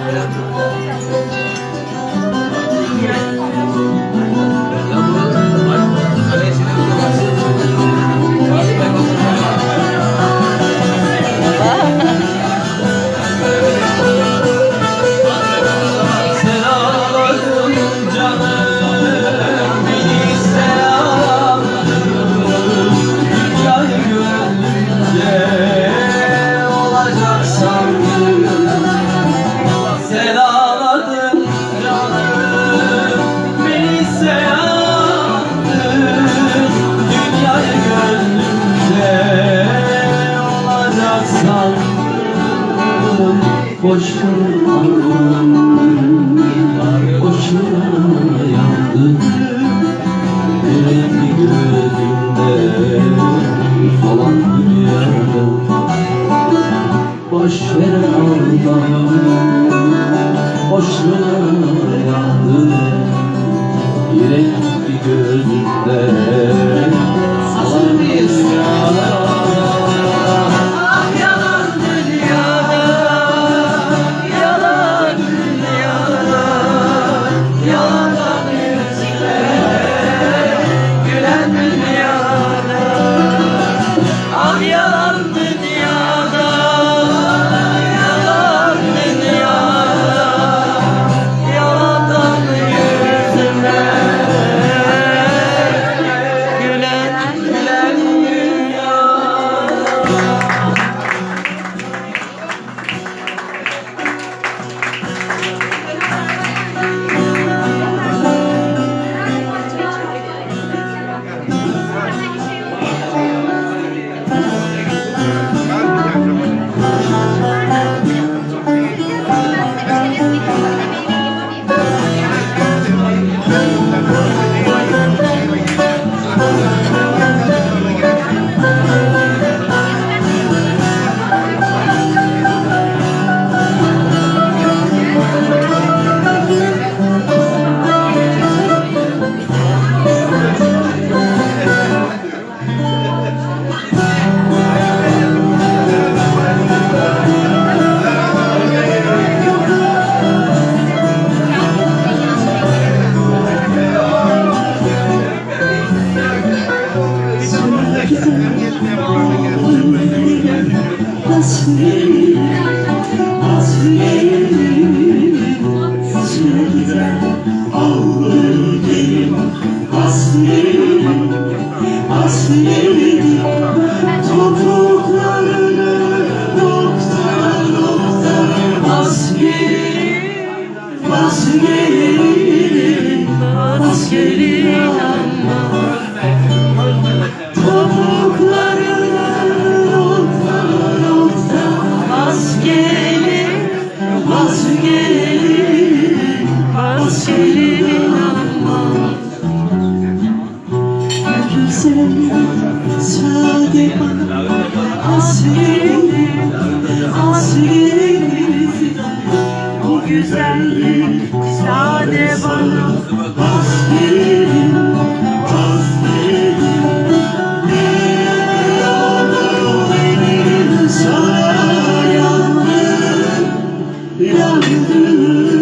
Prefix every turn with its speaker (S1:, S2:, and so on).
S1: Sen Boşuna Boşuna yandım Yüreği gözümde Falan dünyada Boş ver Allah'ım Boşuna yandım Yüreği gözümde
S2: As me, as free sade bana hasret hasret Bu güzellik sade bana hasret hasret Ne olur benim